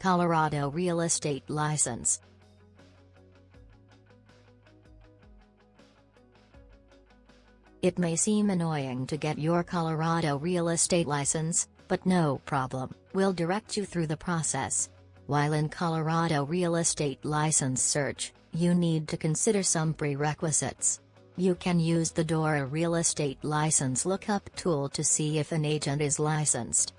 Colorado Real Estate License It may seem annoying to get your Colorado real estate license, but no problem, we'll direct you through the process. While in Colorado real estate license search, you need to consider some prerequisites. You can use the DORA Real Estate License Lookup tool to see if an agent is licensed.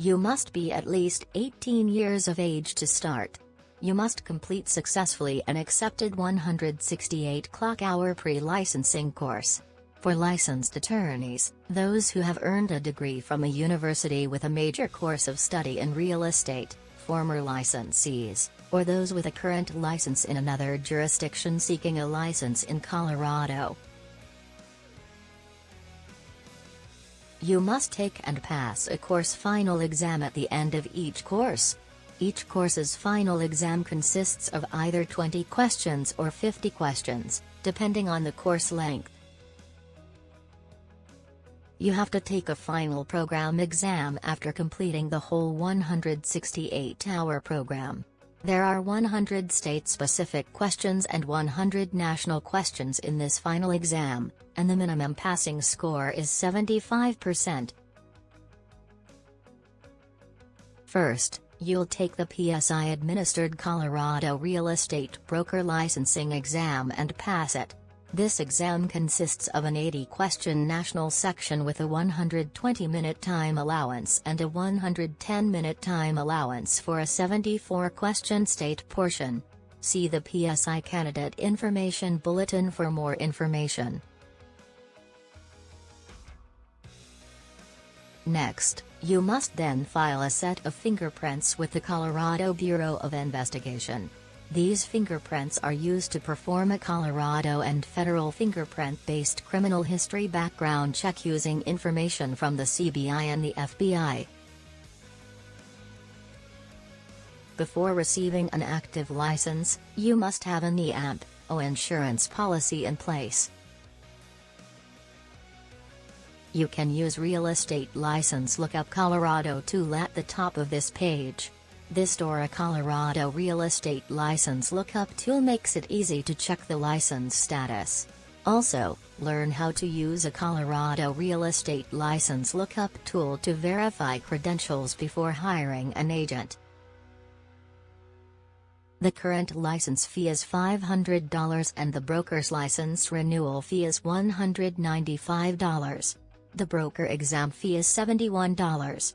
You must be at least 18 years of age to start. You must complete successfully an accepted 168 clock hour pre-licensing course. For licensed attorneys, those who have earned a degree from a university with a major course of study in real estate, former licensees, or those with a current license in another jurisdiction seeking a license in Colorado. You must take and pass a course final exam at the end of each course. Each course's final exam consists of either 20 questions or 50 questions, depending on the course length. You have to take a final program exam after completing the whole 168-hour program. There are 100 state-specific questions and 100 national questions in this final exam, and the minimum passing score is 75%. First, you'll take the PSI-administered Colorado Real Estate Broker Licensing exam and pass it. This exam consists of an 80-question national section with a 120-minute time allowance and a 110-minute time allowance for a 74-question state portion. See the PSI Candidate Information Bulletin for more information. Next, you must then file a set of fingerprints with the Colorado Bureau of Investigation. These fingerprints are used to perform a Colorado and federal fingerprint-based criminal history background check using information from the CBI and the FBI. Before receiving an active license, you must have an EAMP, O insurance policy in place. You can use Real Estate License Lookup Colorado tool at the top of this page. This DORA Colorado Real Estate License Lookup tool makes it easy to check the license status. Also, learn how to use a Colorado Real Estate License Lookup tool to verify credentials before hiring an agent. The current license fee is $500 and the broker's license renewal fee is $195. The broker exam fee is $71.